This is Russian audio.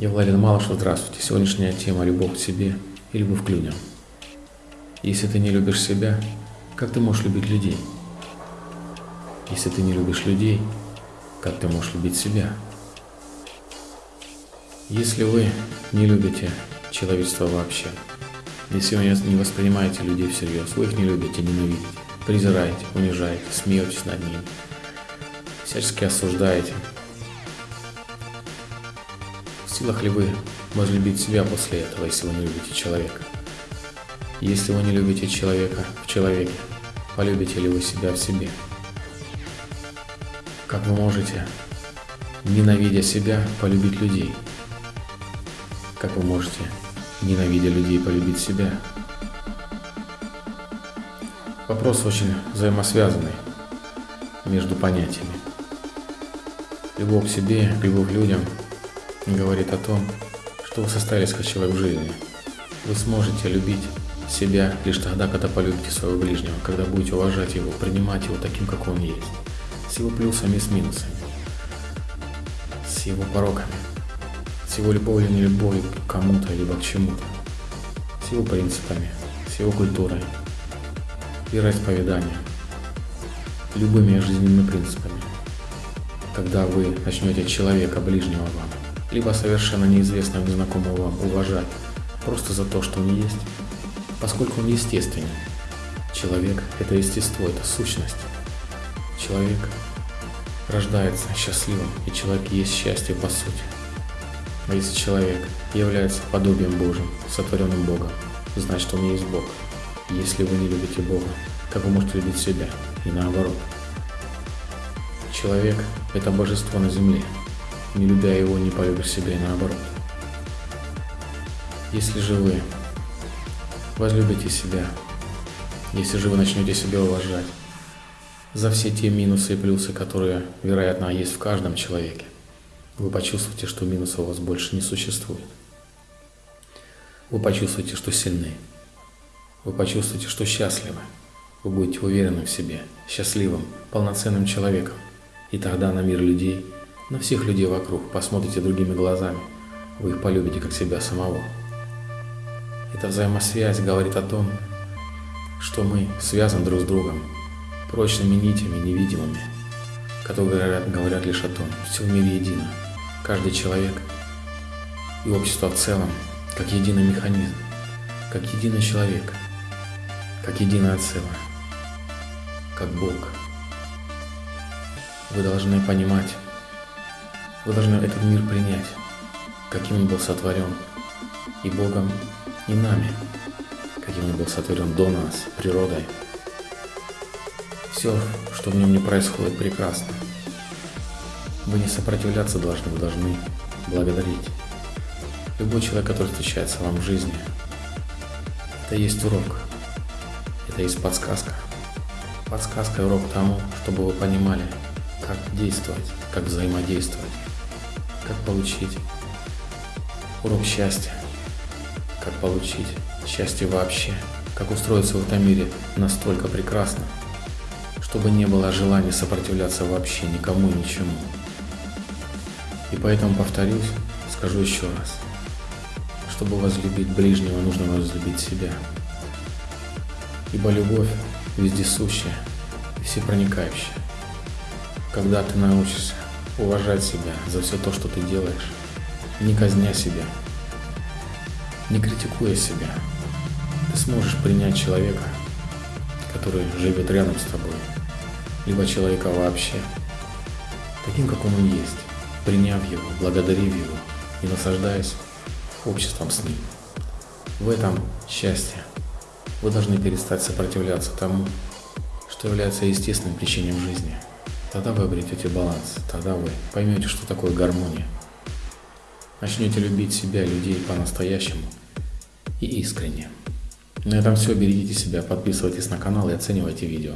Я Владимир Малышев, здравствуйте. Сегодняшняя тема – любовь к себе и любовь к людям. Если ты не любишь себя, как ты можешь любить людей? Если ты не любишь людей, как ты можешь любить себя? Если вы не любите человечество вообще, если вы не воспринимаете людей всерьез, вы их не любите, ненавидите, презираете, унижаете, смеетесь над ними, всячески осуждаете – силах ли вы возлюбить себя после этого, если вы не любите человека? Если вы не любите человека в человеке, полюбите ли вы себя в себе? Как вы можете, ненавидя себя, полюбить людей? Как вы можете, ненавидя людей, полюбить себя? Вопрос очень взаимосвязанный между понятиями. Любовь к себе, любовь к людям – говорит о том, что вы состоялись как человек в жизни. Вы сможете любить себя лишь тогда, когда полюбите своего ближнего, когда будете уважать его, принимать его таким, как он есть, с его плюсами и с минусами, с его пороками, с его любовью или нелюбовью к кому-то, либо к чему-то, с его принципами, с его культурой, вероисповеданием, любыми жизненными принципами. Когда вы начнете человека ближнего вам либо совершенно неизвестного незнакомого вам уважать просто за то, что он есть, поскольку он естественен. Человек – это естество, это сущность. Человек рождается счастливым, и человек есть счастье по сути. А если человек является подобием Божьим, сотворенным Богом, значит он есть Бог. Если вы не любите Бога, как вы можете любить себя? И наоборот. Человек – это божество на земле, не любя его, не полюбишь себя и наоборот. Если же вы возлюбите себя, если же вы начнете себя уважать за все те минусы и плюсы, которые, вероятно, есть в каждом человеке, вы почувствуете, что минусов у вас больше не существует. Вы почувствуете, что сильны. Вы почувствуете, что счастливы. Вы будете уверены в себе, счастливым, полноценным человеком. И тогда на мир людей – на всех людей вокруг, посмотрите другими глазами, вы их полюбите как себя самого. Эта взаимосвязь говорит о том, что мы связаны друг с другом прочными нитями невидимыми, которые говорят, говорят лишь о том, все в мире едино, каждый человек и общество в целом, как единый механизм, как единый человек, как единое целое, как Бог. Вы должны понимать, вы должны этот мир принять, каким он был сотворен и Богом, и нами, каким он был сотворен до нас, природой. Все, что в нем не происходит, прекрасно. Вы не сопротивляться должны, вы должны благодарить. Любой человек, который встречается вам в жизни, это есть урок, это есть подсказка. Подсказка и урок тому, чтобы вы понимали, как действовать, как взаимодействовать как получить урок счастья, как получить счастье вообще, как устроиться в этом мире настолько прекрасно, чтобы не было желания сопротивляться вообще никому и ничему. И поэтому повторюсь, скажу еще раз. Чтобы возлюбить ближнего, нужно возлюбить себя. Ибо любовь вездесущая всепроникающая. Когда ты научишься уважать себя за все то, что ты делаешь, не казня себя, не критикуя себя. Ты сможешь принять человека, который живет рядом с тобой, либо человека вообще, таким, как он есть, приняв его, благодарив его и наслаждаясь обществом с ним. В этом счастье. Вы должны перестать сопротивляться тому, что является естественным причиной жизни – Тогда вы обретете баланс, тогда вы поймете, что такое гармония. Начнете любить себя, людей по-настоящему и искренне. На этом все. Берегите себя, подписывайтесь на канал и оценивайте видео.